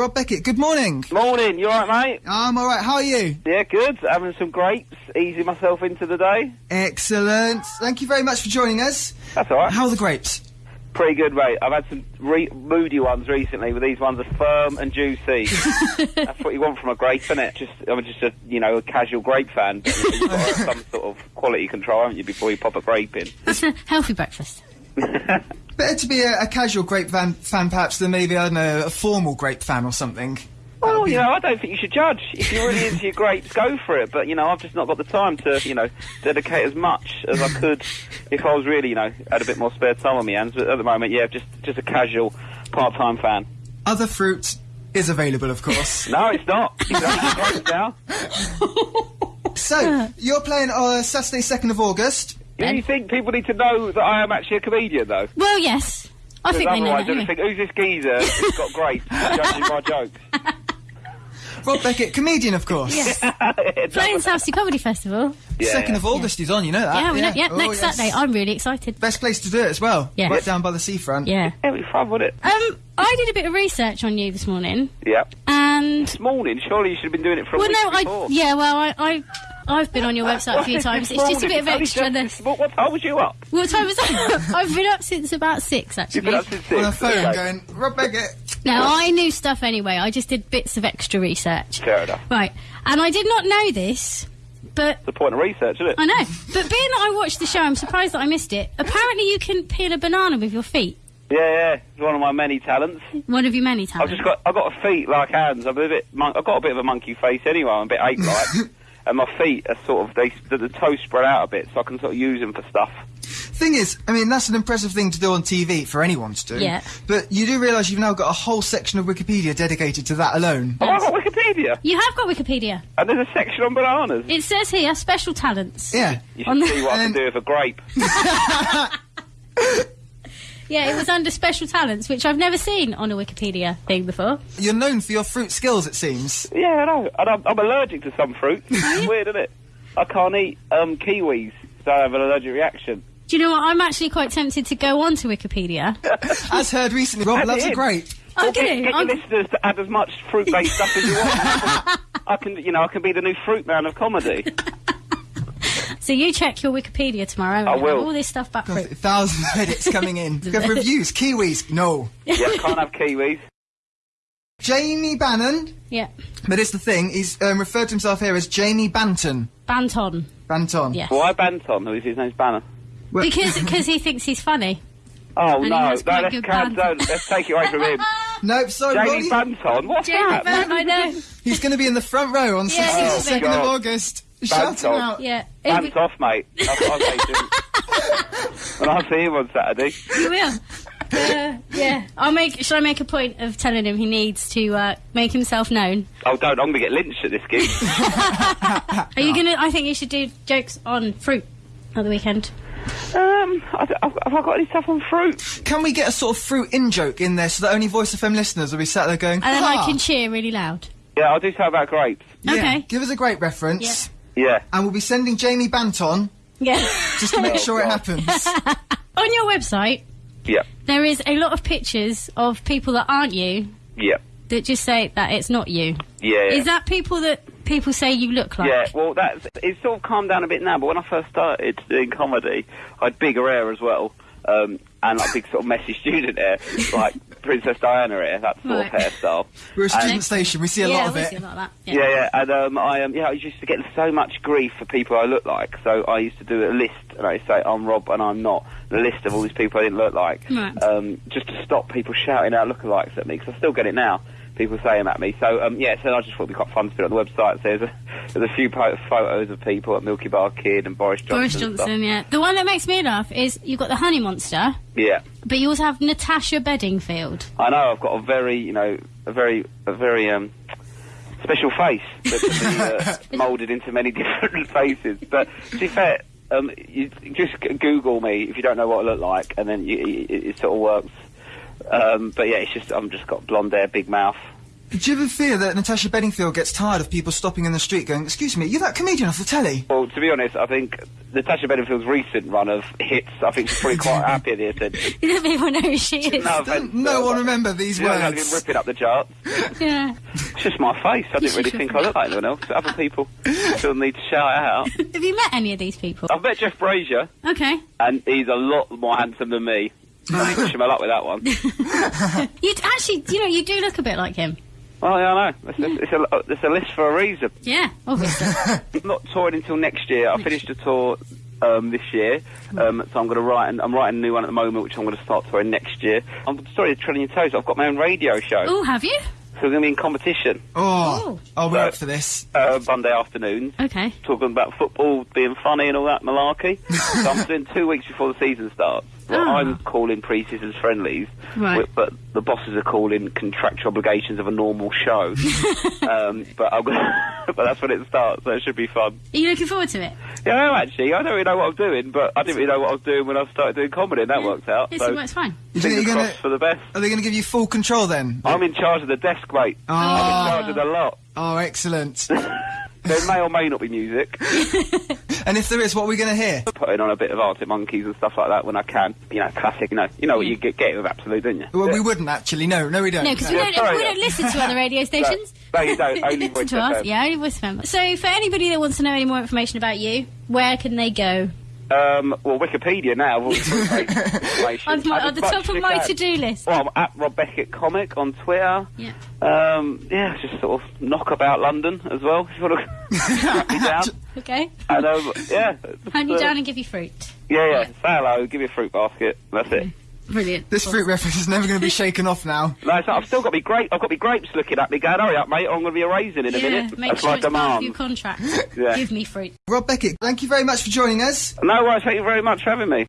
Rob Beckett. Good morning. Morning, you alright, mate? I'm all right. How are you? Yeah, good. Having some grapes, easing myself into the day. Excellent. Thank you very much for joining us. That's alright. How are the grapes? Pretty good, mate. I've had some re- moody ones recently, but these ones are firm and juicy. That's what you want from a grape, isn't it? Just, I'm just a, you know, a casual grape fan. But you've got some sort of quality control, haven't you, before you pop a grape in? It's a healthy breakfast. Better to be a, a casual grape fan, fan, perhaps, than maybe I don't know a formal grape fan or something. Well, you know, I don't think you should judge. If you're really into your grapes, go for it. But, you know, I've just not got the time to, you know, dedicate as much as I could if I was really, you know, had a bit more spare time on my hands. But at the moment, yeah, just just a casual part-time fan. Other fruit is available, of course. No, it's not. You can only grapes now. so you're playing on Saturday, second of August. Do you think people need to know that I am actually a comedian, though? Well, yes. I think they know otherwise that. anyway. think, who's this geezer who's got grapes judging my jokes? Rob Beckett, comedian, of course. Yes. Playing Southsea Comedy Festival. Yeah, Second yeah. of August, he's on. You know that. yeah, we know. Yeah, Oh, next yes. Saturday. I'm really excited. Best place to do it as well. Yeah. Right down by the seafront. Yeah. It'll be fun, wouldn't it? Um, I did a bit of research on you this morning, Yeah. and This morning, surely you should have been doing it for a well, week no, I yeah, well, I, I I've been on your website a few times. It's just a bit of extra. just- This. What, what time was you up? What time was that? I've been up since about six, You've actually. been up since six. On the phone, Okay. going, Rob Beckett. Now I knew stuff anyway. I just did bits of extra research. Fair enough. Right, and I did not know this, but The point of research, isn't it? I know. But being that I watched the show, I'm surprised that I missed it. Apparently, you can peel a banana with your feet. Yeah, yeah. It's one of my many talents. One of your many talents. I've just got, I've got a feet like hands. I'm a bit, mon- I've got a bit of a monkey face anyway. I'm a bit ape-like, and my feet are sort of they, the, the toes spread out a bit, so I can sort of use them for stuff. Thing is, I mean, that's an impressive thing to do on TV for anyone to do. Yeah. But you do realise you've now got a whole section of Wikipedia dedicated to that alone. Have I got Wikipedia? You have got Wikipedia. And there's a section on bananas. It says here special talents. Yeah. You on should the- see what I can do with a grape. Yeah, it was under special talents, which I've never seen on a Wikipedia thing before. You're known for your fruit skills, it seems. Yeah, I know. And I'm, I'm allergic to some fruit. It's weird, isn't it? I can't eat um, kiwis, so I have an allergic reaction. Do you know what? I'm actually quite tempted to go on to Wikipedia. As heard recently, Rob Add loves it a in. I'm get, get I'm- your listeners to add as much fruit-based stuff as you want. I can, you know, I can be the new fruit man of comedy. so you check your Wikipedia tomorrow. I will. All this stuff about fruit. Thousands of edits coming in. We reviews. Kiwis, no. yeah, can't have kiwis. Jamie Bannon, Yeah. but it's the thing, he's um, referred to himself here as Jamie Banton. Banton. Banton. Yes. Why Banton? Who's his name's Banner? Well- Because because he thinks he's funny. Oh And he no, no, has let's, good can, banter. don't, let's take it away from him. Nope, sorry, Jamie Roddy. Banton, what's Jamie that? Banton, I know. He's going to be in the front row on Yeah, he's the 2nd of God. August. Shout him Banton. out. Yeah. Pants off, mate. That's what I say to him. when I see him on Saturday. You will. Uh, yeah, I'll make. Should I make a point of telling him he needs to uh, make himself known? Oh, don't, I'm going to get lynched at this gig. Are you gonna? I think you should do jokes on fruit at the weekend. Um, I, d- have have I got any stuff on fruit? Can we get a sort of fruit in joke in there so that only Voice of FM listeners will be sat there going, And then "Ha!" I can cheer really loud. Yeah, I'll do something about grapes. Yeah, Okay. Give us a great reference. Yeah. And we'll be sending Jamie Banton Yeah. just to make Oh, sure it happens. on your website, Yeah. there is a lot of pictures of people that aren't you Yeah. that just say that it's not you. Yeah. yeah. Is that people that people say you look like? Yeah, well, that's it's sort of calmed down a bit now. But when I first started doing comedy, I had bigger hair as well, um, and like big sort of messy student hair, like Princess Diana hair, that sort Right. of hairstyle. We're a student And- station, we see a yeah, lot of we it. see a lot of that. Yeah, yeah, and um, I um, yeah, I used to get so much grief for people I look like. So I used to do a list, and I say I'm Rob and I'm not. The list of all these people I didn't look like, Right. um, just to stop people shouting out lookalikes at me, because I still get it now. People saying at me. So um, yeah, so I just thought it'd be quite fun to put it on the website. So there's a, there's a few po- photos of people at Milky Bar Kid and Boris Johnson. Boris. Johnson, yeah. The one that makes me laugh is you've got the Honey Monster, Yeah. but you also have Natasha Bedingfield. I know I've got a very, you know, a very, a very um, special face that can be uh, moulded into many different faces. But to be fair, um, you just Google me if you don't know what I look like, and then you, it, it sort of works. Um, but yeah, it's just I'm just got blonde hair, big mouth. Do you ever fear that Natasha Bedingfield gets tired of people stopping in the street going, excuse me, you're that comedian off the telly? Well, to be honest, I think Natasha Bedingfield's recent run of hits, I think she's probably quite happy at the attention. You know people know who she is. No, offence, no one but- remember these You know, I've words. been ripping up the charts. Yeah. It's just my face. I didn't really think I looked like anyone else. Other people still need to shout out. Have you met any of these people? I've met Jeff Brazier, Okay. and he's a lot more handsome than me. I wish him a luck with that one. You actually, you know, you do look a bit like him. Well, yeah, I know. It's, it's, it's, a, it's a list for a reason. Yeah, obviously. I'm not touring until next year. I finished a tour um, this year, um, so I'm going to write. And I'm writing a new one at the moment, which I'm going to start touring next year. I'm sorry, treading your toes. I've got my own radio show, oh, have you? So we're going to be in competition Oh, oh, we're Right. up for this. uh, Monday afternoons. Okay. talking about football being funny and all that malarkey. so I'm doing two weeks before the season starts. Well, Ah. I'm calling pre-season friendlies, Right. wi- but the bosses are calling contractual obligations of a normal show. um, but I'm gonna, but that's when it starts, so it should be fun. Are you looking forward to it? Yeah, I am actually. I don't really know what I'm doing, but I didn't really know what I was doing when I started doing comedy, and that worked out. Yes, so it works fine. You think you're gonna, for the best. are they going to give you full control then? I'm in charge of the desk, mate. I'm Oh, in ah. charge of the lot. oh, excellent. There may or may not be music. and if there is, what are we going to hear? Putting on a bit of Arctic Monkeys and stuff like that when I can. You know, classic. You know, you know what you get, get with Absolute, don't you? Well, we wouldn't actually. No, no, we don't. No, because we Yeah, don't, sorry, we don't listen to other radio stations. No, you don't. Only listen Voice to us. Yeah, only voice FM. So, for anybody that wants to know any more information about you, where can they go? Um, well, Wikipedia now. of all the great information. On, on the top of my to-do list. Well, I'm at Rob Beckett Comic on Twitter. Yeah. Um, yeah, just sort of knock about London as well. If you want to hunt me down. Okay. And um, yeah, Hand you uh, down and give you fruit. Yeah, yeah. Say hello. Give me a fruit basket. That's it. Brilliant. This fruit reference is never going to be shaken off now. No, so I've still got me grape. I've got me grapes looking at me, going, "Hurry up, mate! I'm going to be a raisin in a Yeah, minute." make That's sure my it's demand. your contract. Yeah. Give me fruit. Rob Beckett, thank you very much for joining us. No worries. Thank you very much for having me.